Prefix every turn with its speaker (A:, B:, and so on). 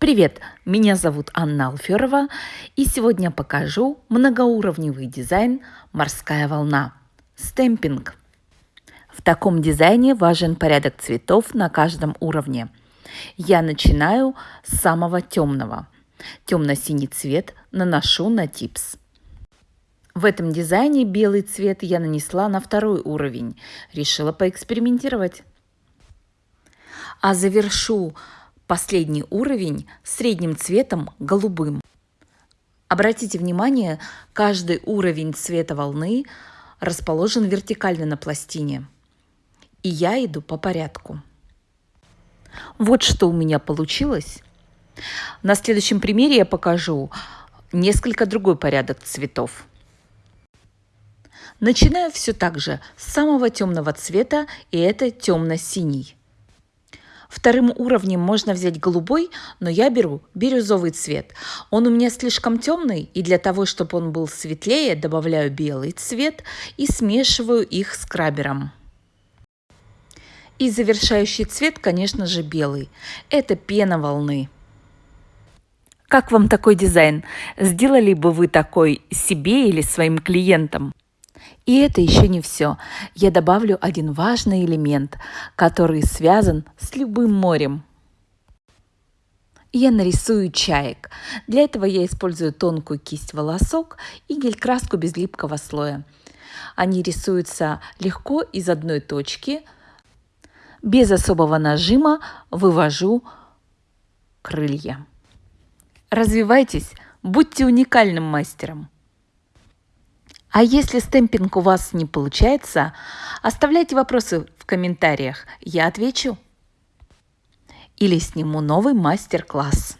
A: Привет, меня зовут Анна Алферова, и сегодня покажу многоуровневый дизайн «Морская волна» – стемпинг. В таком дизайне важен порядок цветов на каждом уровне. Я начинаю с самого темного. Темно-синий цвет наношу на типс. В этом дизайне белый цвет я нанесла на второй уровень. Решила поэкспериментировать. А завершу последний уровень средним цветом голубым. Обратите внимание, каждый уровень цвета волны расположен вертикально на пластине. И я иду по порядку. Вот что у меня получилось. На следующем примере я покажу несколько другой порядок цветов. Начинаю все так же с самого темного цвета, и это темно-синий. Вторым уровнем можно взять голубой, но я беру бирюзовый цвет. Он у меня слишком темный, и для того, чтобы он был светлее, добавляю белый цвет и смешиваю их с крабером. И завершающий цвет, конечно же, белый. Это пена волны. Как вам такой дизайн? Сделали бы вы такой себе или своим клиентам? И это еще не все. Я добавлю один важный элемент, который связан с любым морем. Я нарисую чаек. Для этого я использую тонкую кисть волосок и гель-краску без липкого слоя. Они рисуются легко из одной точки. Без особого нажима вывожу крылья. Развивайтесь, будьте уникальным мастером. А если стемпинг у вас не получается, оставляйте вопросы в комментариях, я отвечу. Или сниму новый мастер-класс.